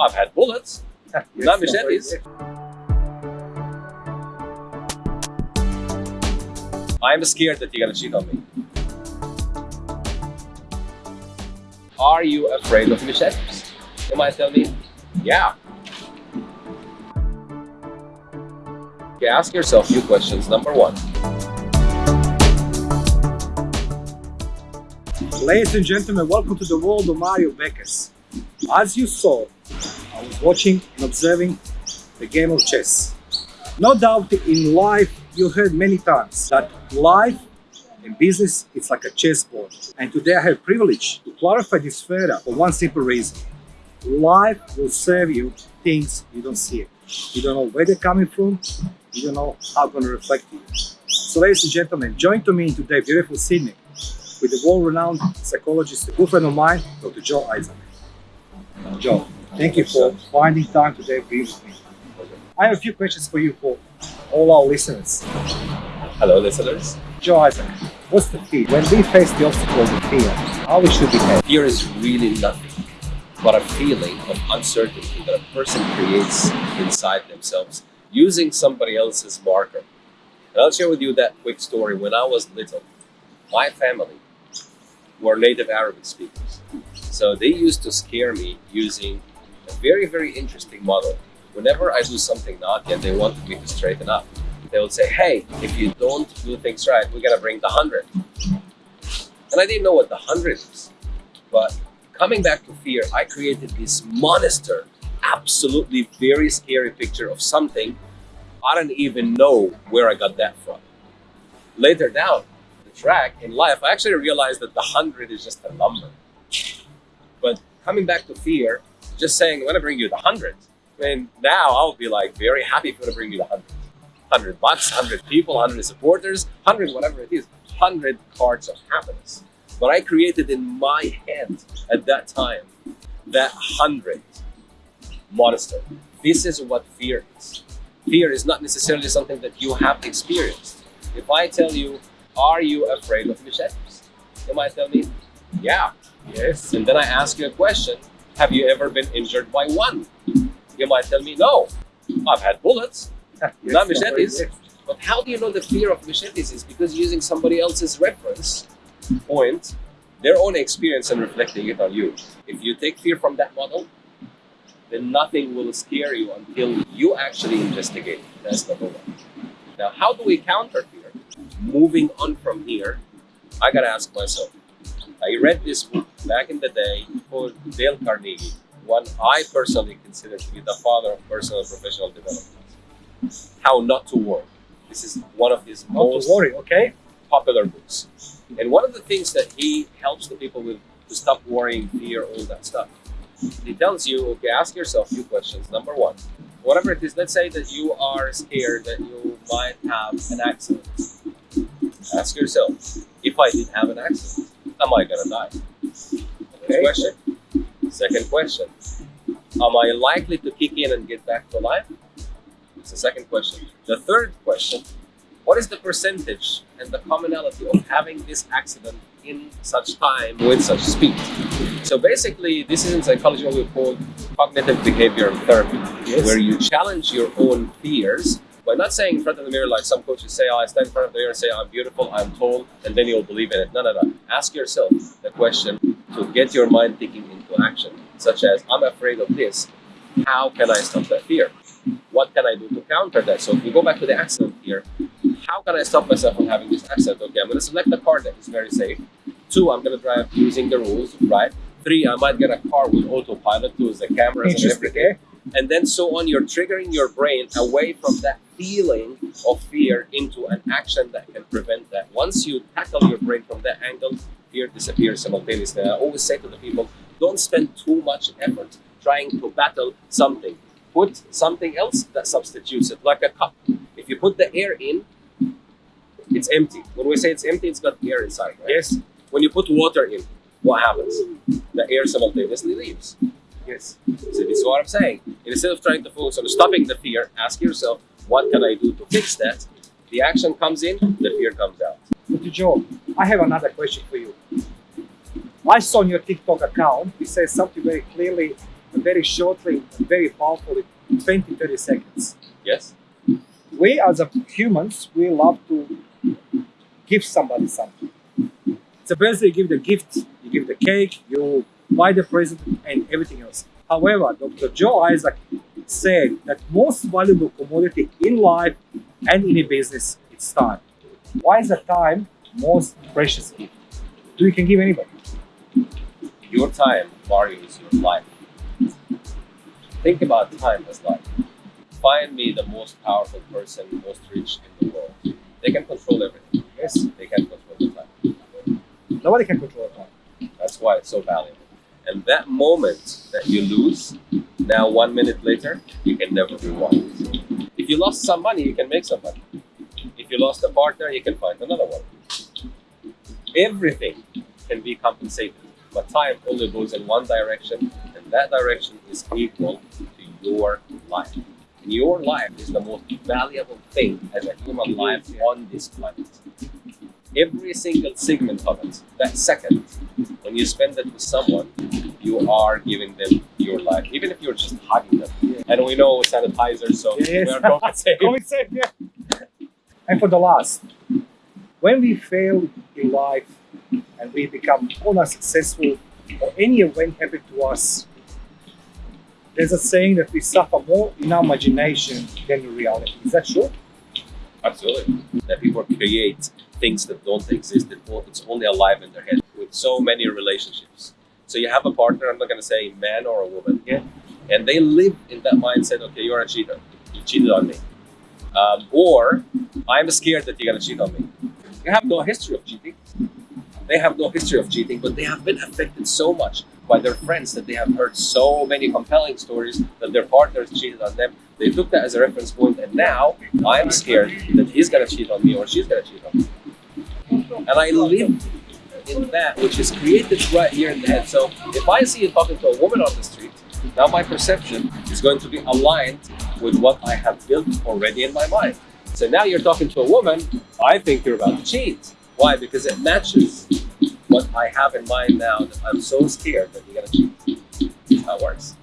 I've had bullets, not machetes. I'm scared that you're gonna cheat on me. Are you afraid of machetes? You might tell me, yeah. Okay, ask yourself a few questions. Number one, Ladies and gentlemen, welcome to the world of Mario Bekes. As you saw, I was watching and observing the game of chess. No doubt in life you heard many times that life and business it's like a chessboard. And today I have privilege to clarify this further for one simple reason. Life will serve you things you don't see. You don't know where they're coming from, you don't know how it's going to reflect you. So ladies and gentlemen, join to me in today beautiful Sydney with the world-renowned psychologist, a good friend of mine, Dr. Joe Isaac. Joe, thank you for finding time today to be with me. I have a few questions for you for all our listeners. hello listeners. Joe Isaac, what's the fear? When we face the obstacles of fear, how we should behave? Fear is really nothing but a feeling of uncertainty that a person creates inside themselves using somebody else's marker. And I'll share with you that quick story. When I was little, my family were native Arabic speakers. So they used to scare me using a very, very interesting model. Whenever I do something not yet, they wanted me to straighten up. They would say, hey, if you don't do things right, we're gonna bring the hundred. And I didn't know what the hundred is. But coming back to fear, I created this monster, absolutely very scary picture of something I don't even know where I got that from. Later down the track in life, I actually realized that the hundred is just a number. But coming back to fear, just saying, I'm gonna bring you the hundred. I mean, now I'll be like very happy I'm gonna bring you the hundred. Hundred bucks, hundred people, hundred supporters, hundred whatever it is, hundred cards of happiness. But I created in my head at that time that hundred monster. This is what fear is. Fear is not necessarily something that you have experienced. If I tell you, are you afraid of machetes? You might tell me, yeah. Yes. And then I ask you a question, have you ever been injured by one? You might tell me, no. I've had bullets, ah, not machetes. But how do you know the fear of machetes is because using somebody else's reference point, their own experience and reflecting it on you. If you take fear from that model, then nothing will scare you until you actually investigate. That's number one. Now, how do we counter fear? Moving on from here, I gotta ask myself. I read this book back in the day called Dale Carnegie, one I personally consider to be the father of personal and professional development. How not to worry. This is one of his Not most worry, okay? popular books. And one of the things that he helps the people with to stop worrying, fear, all that stuff. He tells you, okay, ask yourself a few questions. Number one, whatever it is, let's say that you are scared that you might have an accident. Ask yourself, if I did have an accident, am I gonna die? Okay. question. Second question, am I likely to kick in and get back to life? It's the second question. The third question, what is the percentage and the commonality of having this accident in such time with such speed? So basically, this is in psychology what we call cognitive behavioral therapy, Yes. where you challenge your own fears by not saying in front of the mirror like some coaches say, oh, I stand in front of the mirror and say, I'm beautiful, I'm tall, and then you'll believe in it. No, no, no. Ask yourself the question to get your mind thinking into action, such as, I'm afraid of this. How can I stop that fear? What can I do to counter that? So if we go back to the accident here, how can I stop myself from having this accident? Okay, I'm going to select a car that is very safe. Two, I'm going to drive using the rules, right? Three, I might get a car with autopilot, to the cameras and everything. And then so on, you're triggering your brain away from that feeling of fear into an action that can prevent that. Once you tackle your brain from that angle, fear disappears simultaneously. I always say to the people, don't spend too much effort trying to battle something. Put something else that substitutes it, like a cup. If you put the air in, it's empty. When we say it's empty, it's got air inside. Right? Yes. When you put water in, what happens? The air simultaneously leaves. So this is what I'm saying. Instead of trying to focus on stopping the fear, ask yourself, what can I do to fix that? The action comes in, the fear comes out. Dr. Joe, I have another question for you. I saw on your TikTok account, it says something very clearly very shortly, and very powerfully, 20, 30 seconds. Yes. We as a humans, we love to give somebody something. It's a birthday, you give the gift, you give the cake, you buy the president and everything else. However, Dr. Joe Isaac said that most valuable commodity in life and in a business is time. Why is the time most precious gift? Do you can give anybody? Your time, is your life. Think about time as life. Find me the most powerful person, most rich in the world. They can control everything. Yes. They can control the time. Nobody can control the time. That's why it's so valuable. And that moment that you lose, now one minute later, you can never rewind. If you lost some money, you can make some money. If you lost a partner, you can find another one. Everything can be compensated, but time only goes in one direction, and that direction is equal to your life. And your life is the most valuable thing as a human life on this planet. Every single segment of it, that second, when you spend it with someone, you are giving them your life, even if you're just hugging them. And we know sanitizer, so Yes. we are going safe. Going safe, yeah. And for the last, when we fail in life and we become unsuccessful or any event happen to us, there's a saying that we suffer more in our imagination than in reality. Is that true? Absolutely. That people create things that don't exist, it's only alive in their head with so many relationships. So you have a partner, I'm not going to say man or a woman, Yeah. and they live in that mindset, okay, you're a cheater. You cheated on me. Um, or I'm scared that you're going to cheat on me. You have no history of cheating. They have no history of cheating, but they have been affected so much by their friends that they have heard so many compelling stories that their partners cheated on them. They took that as a reference point, and now I'm scared that he's gonna cheat on me or she's gonna cheat on me. And I live in that which is created right here in the head. So if I see you talking to a woman on the street, now my perception is going to be aligned with what I have built already in my mind. So now you're talking to a woman, I think you're about to cheat. Why? Because it matches what I have in mind now that I'm so scared that you're gonna cheat. That's how it works.